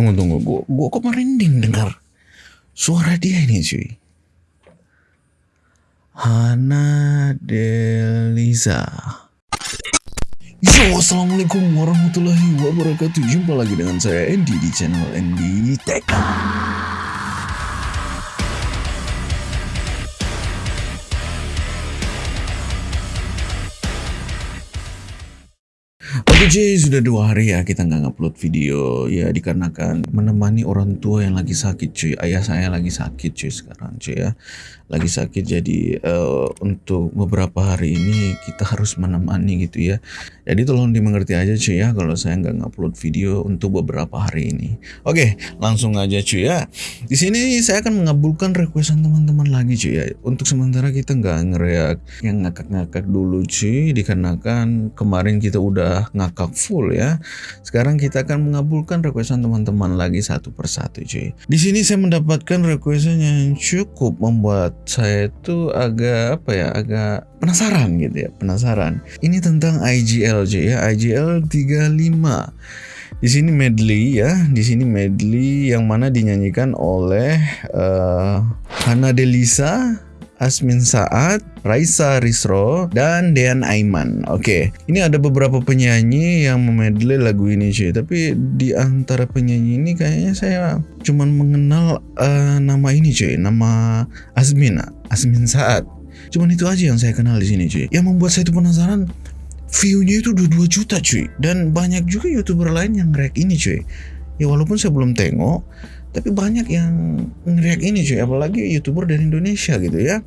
Tunggu tunggu, gua, gua kok merinding dengar suara dia ini cuy. Hana Deliza. Yo, assalamualaikum warahmatullahi wabarakatuh. Jumpa lagi dengan saya Andy di channel Andy Tech. Cuy, sudah dua hari ya kita nggak ngupload video ya dikarenakan menemani orang tua yang lagi sakit cuy. Ayah saya lagi sakit cuy sekarang cuy ya. Lagi sakit jadi uh, untuk beberapa hari ini kita harus menemani gitu ya. Jadi tolong dimengerti aja cuy ya kalau saya nggak ngupload video untuk beberapa hari ini. Oke, langsung aja cuy ya. Di sini saya akan mengabulkan requestan teman-teman lagi cuy ya. Untuk sementara kita nggak ngereak yang ngakak-ngakak dulu cuy dikarenakan kemarin kita udah ngakak full ya. Sekarang kita akan mengabulkan requestan teman-teman lagi satu persatu cuy. Di sini saya mendapatkan requestan yang cukup membuat saya itu agak apa ya, agak penasaran gitu ya, penasaran. Ini tentang IGL cuy ya, IGL 35. Di sini medley ya, di sini medley yang mana dinyanyikan oleh uh, Hana Delisa, Asmin Saat, Raisa Risro, dan Dean Aiman. Oke, ini ada beberapa penyanyi yang memedley lagu ini cuy. Tapi di antara penyanyi ini kayaknya saya cuman mengenal uh, nama ini cuy, nama Asmin, Asmin Saat. Cuman itu aja yang saya kenal di sini cuy. Yang membuat saya itu penasaran, view-nya itu udah 2 juta cuy. Dan banyak juga youtuber lain yang nge ini cuy. Ya walaupun saya belum tengok, tapi banyak yang ngeriak ini cuy. Apalagi youtuber dari Indonesia gitu ya.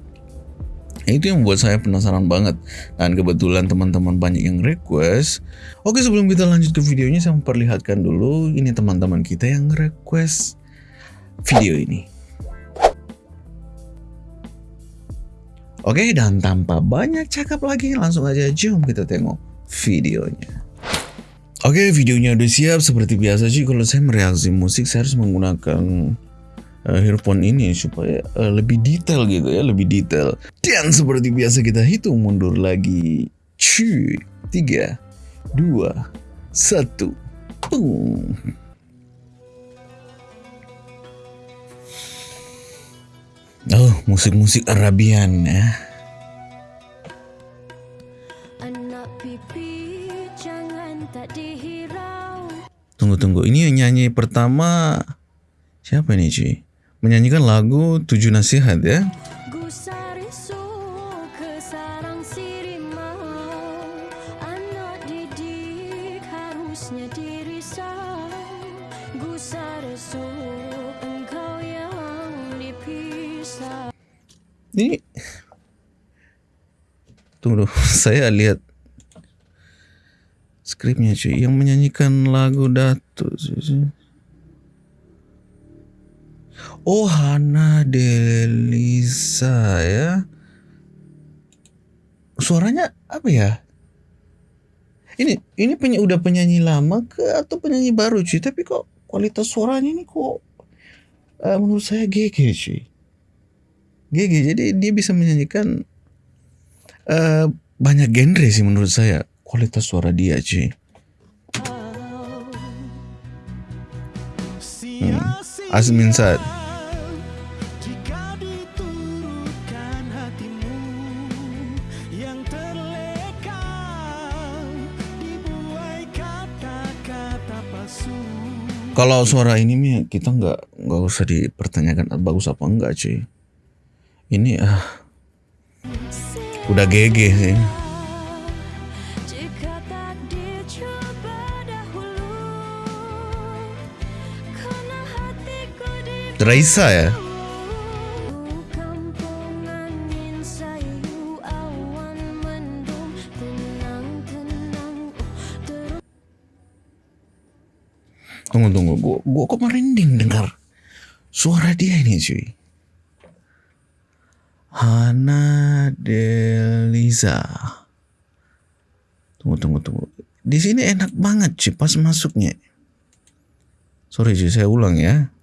Itu yang membuat saya penasaran banget. Dan kebetulan teman-teman banyak yang request. Oke sebelum kita lanjut ke videonya saya memperlihatkan dulu ini teman-teman kita yang request video ini. Oke dan tanpa banyak cakap lagi langsung aja jom kita tengok videonya Oke, videonya udah siap. Seperti biasa sih, kalau saya mereaksi musik, saya harus menggunakan uh, earphone ini supaya uh, lebih detail gitu ya, lebih detail. Dan seperti biasa kita hitung mundur lagi. Cuy, tiga, dua, satu. Oh, musik-musik Arabian ya. Tunggu tunggu, ini nyanyi pertama siapa nih cuy? Menyanyikan lagu Tujuh Nasihat ya? Ini Tunggu, saya lihat skripnya cuy. Yang menyanyikan lagu Datu Oh Hana Delisa ya. Suaranya apa ya? Ini ini penyanyi udah penyanyi lama ke atau penyanyi baru cuy? Tapi kok kualitas suaranya ini kok uh, menurut saya GG cuy. GG jadi dia bisa menyanyikan uh, banyak genre sih menurut saya kualitas suara dia cuy hmm. Asmin Saad Kalau suara ini nih kita nggak nggak usah dipertanyakan bagus apa enggak cuy. Ini ah udah GG sih. Raisa ya? Tunggu tunggu, gua, gua kok merinding dengar suara dia ini cuy. Hana Deliza. Tunggu tunggu tunggu. Di sini enak banget cuy pas masuknya. Sorry cuy, saya ulang ya.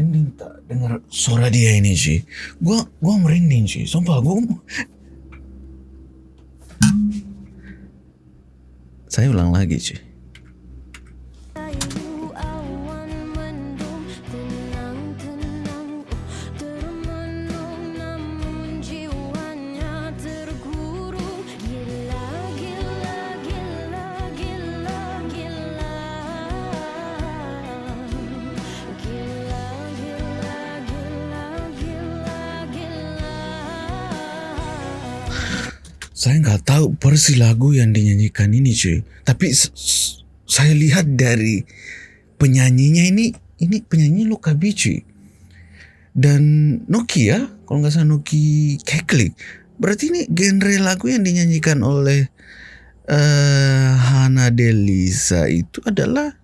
Merinding tak dengar suara dia ini sih. Gua gua merinding sih. Sumpah gua Saya ulang lagi sih. Saya nggak tahu persis lagu yang dinyanyikan ini cuy. Tapi saya lihat dari penyanyinya ini, ini penyanyi Lokabi cuy. Dan Nokia, kalau nggak salah Noki Keklik. Berarti ini genre lagu yang dinyanyikan oleh eh Hana Delisa itu adalah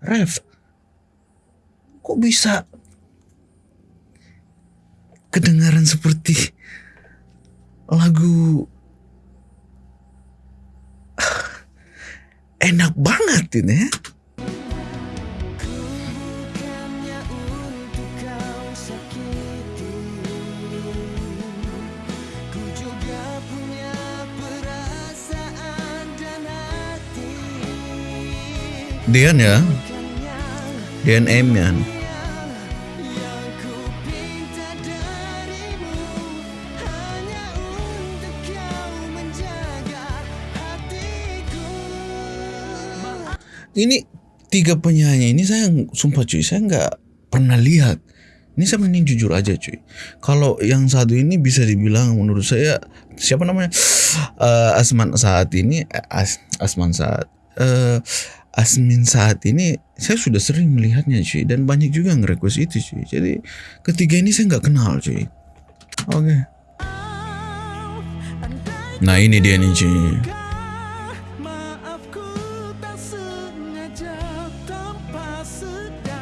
ref. Kok bisa kedengaran seperti lagu enak banget ini ya. Dian ya Dian Emian ya. Ini tiga penyanyi ini saya sumpah cuy, saya nggak pernah lihat. Ini saya mending jujur aja cuy. Kalau yang satu ini bisa dibilang menurut saya siapa namanya Eh, Asman saat ini eh, As, Asman saat eh Asmin saat ini saya sudah sering melihatnya cuy dan banyak juga yang request itu cuy. Jadi ketiga ini saya nggak kenal cuy. Oke. Nah ini dia nih cuy.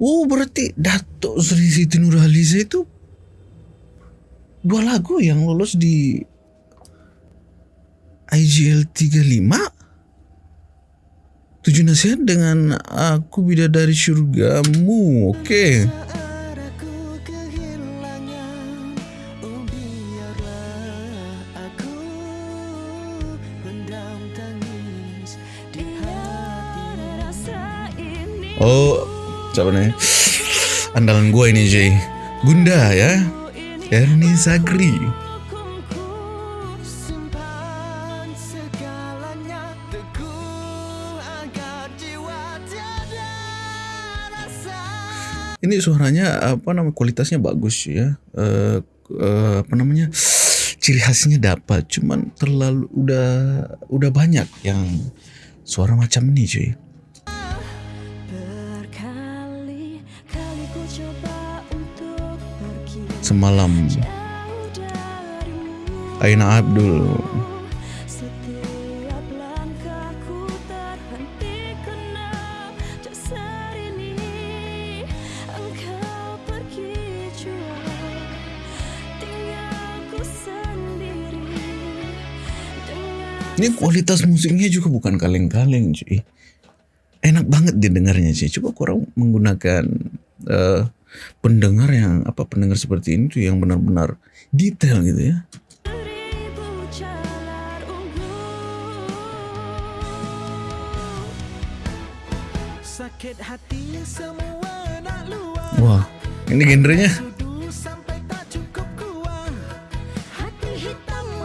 Oh, berarti Datuk Sri Siti Nurhaliza itu dua lagu yang lolos di IGL 35 Tujuh nasihat dengan Aku Bidadari Surgamu Oke. Kehilangan Oh sebenarnya andalan gue ini Jay. Gunda ya. Erni Sagri ini suaranya apa namanya kualitasnya bagus ya. Uh, uh, apa namanya ciri khasnya dapat cuman terlalu udah udah banyak yang suara macam ini cuy. semalam Aina Abdul Ini kualitas musiknya juga bukan kaleng-kaleng cuy. Enak banget didengarnya sih. Coba kurang menggunakan uh, pendengar yang apa pendengar seperti ini tuh yang benar-benar detail gitu ya. Wah, ini gendernya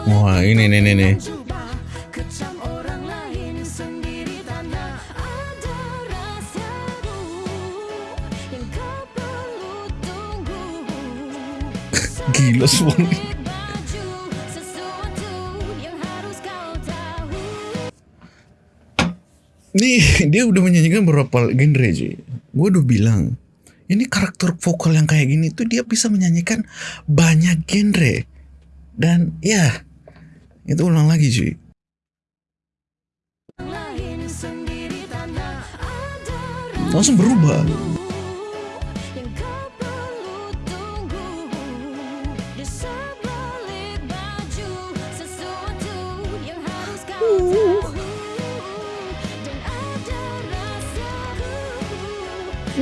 Wah, ini nih nih nih. Gila tahu Nih dia udah menyanyikan beberapa genre cuy. Gue udah bilang ini karakter vokal yang kayak gini tuh dia bisa menyanyikan banyak genre. Dan ya itu ulang lagi cuy langsung berubah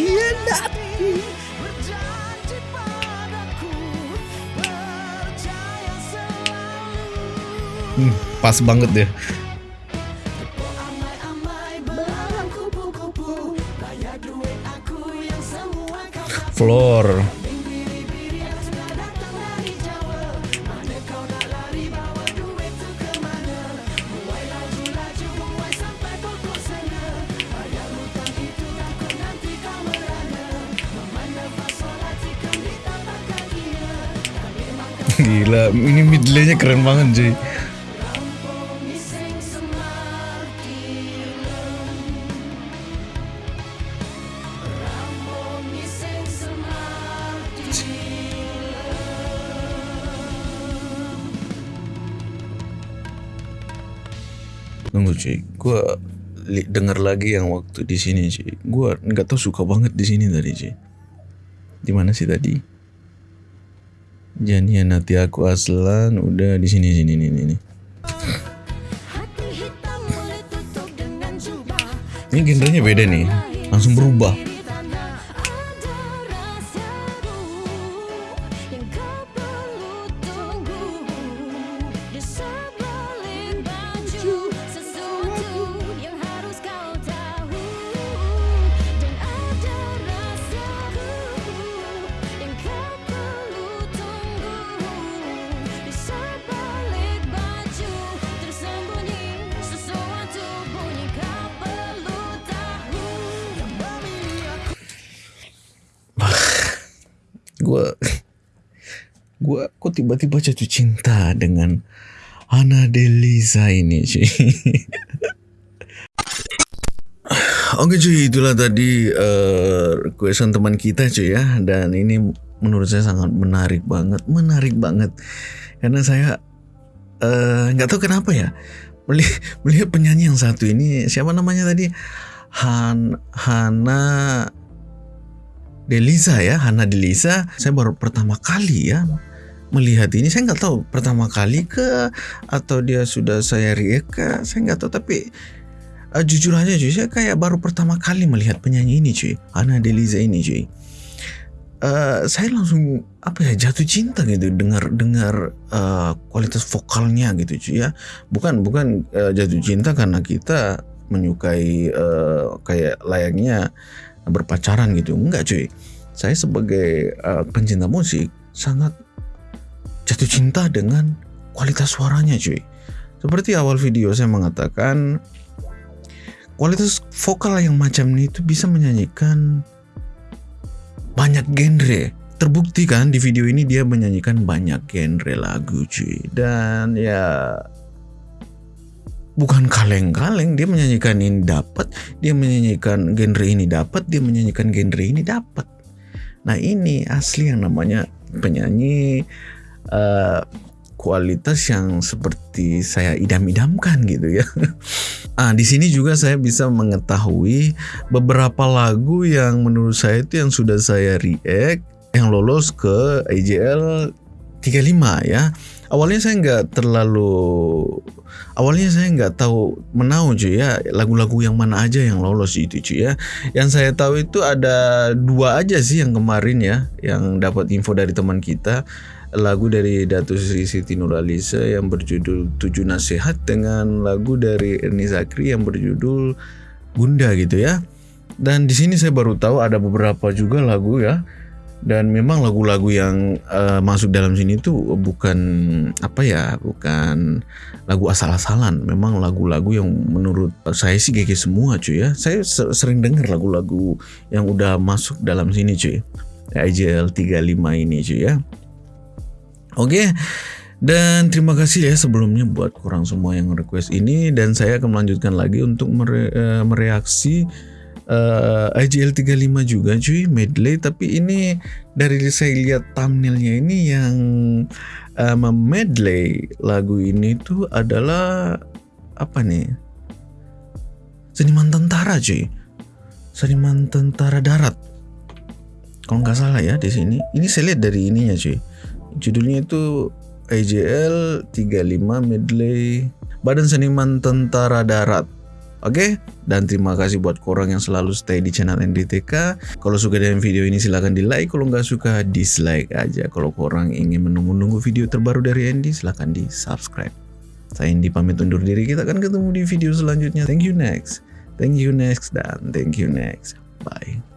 hianati selalu. Hmm, pas banget deh Amai-amai gila ini midley-nya keren banget cuy Tunggu cuy, gue denger lagi yang waktu di sini cuy. Gue nggak tahu suka banget di sini tadi cuy. Di mana sih tadi? Janian hati aku aslan. Udah di sini sini nih jubah. Ini genrenya beda nih, langsung berubah. Tiba-tiba jatuh cinta dengan Hana Delisa ini cuy. Oke cuy, itulah tadi eh, requestan teman kita cuy ya dan ini menurut saya sangat menarik banget, menarik banget karena saya eh, nggak tahu kenapa ya melihat, melihat penyanyi yang satu ini siapa namanya tadi Han Hana Delisa ya, Hana Delisa. Saya baru pertama kali ya melihat ini. Saya nggak tahu pertama kali ke atau dia sudah saya react ke. Saya nggak tahu tapi eh, jujur aja cuy, saya kayak baru pertama kali melihat penyanyi ini cuy, Hana Delisa ini cuy. Eh, saya langsung apa ya jatuh cinta gitu dengar dengar eh, kualitas vokalnya gitu cuy ya. Bukan bukan eh, jatuh cinta karena kita menyukai eh, kayak layaknya berpacaran gitu enggak cuy saya sebagai uh, pencinta musik sangat jatuh cinta dengan kualitas suaranya cuy. Seperti awal video saya mengatakan kualitas vokal yang macam ini itu bisa menyanyikan banyak genre. Terbukti kan di video ini dia menyanyikan banyak genre lagu cuy. Dan ya bukan kaleng-kaleng dia menyanyikan ini dapat dia menyanyikan genre ini dapat dia menyanyikan genre ini dapat. Nah ini asli yang namanya penyanyi eh, kualitas yang seperti saya idam-idamkan gitu ya. Ah di sini juga saya bisa mengetahui beberapa lagu yang menurut saya itu yang sudah saya react yang lolos ke IJL 35 ya. Awalnya saya nggak terlalu awalnya saya nggak tahu menau cuy ya lagu-lagu yang mana aja yang lolos itu cuy ya. Yang saya tahu itu ada dua aja sih yang kemarin ya yang dapat info dari teman kita lagu dari Datu Siti Nuralisa yang berjudul Tujuh Nasihat dengan lagu dari Erni Zakri yang berjudul Bunda gitu ya Dan di sini saya baru tahu ada beberapa juga lagu ya. Dan memang lagu-lagu yang eh, masuk dalam sini tuh bukan apa ya, bukan lagu asal-asalan. Memang lagu-lagu yang menurut saya sih GG semua cuy ya. Saya se- sering dengar lagu-lagu yang udah masuk dalam sini cuy. IJL 35 ini cuy ya. Oke. Dan terima kasih ya sebelumnya buat kurang semua yang request ini dan saya akan melanjutkan lagi untuk mere- eh, mereaksi eh, IGL 35 juga cuy medley. Tapi ini dari saya lihat thumbnailnya ini yang eh, memedley lagu ini tuh adalah apa nih? Seniman tentara cuy. Seniman tentara darat. Kalau nggak salah ya di sini. Ini saya lihat dari ininya cuy judulnya itu IJL 35 medley Badan Seniman Tentara Darat Oke, dan terima kasih buat korang yang selalu stay di channel NDTK. Kalau suka dengan video ini silahkan di like, kalau nggak suka dislike aja. Kalau korang ingin menunggu-nunggu video terbaru dari Andy, silahkan di subscribe. Saya Andy pamit undur diri, kita akan ketemu di video selanjutnya. Thank you next, thank you next, dan thank you next. Bye.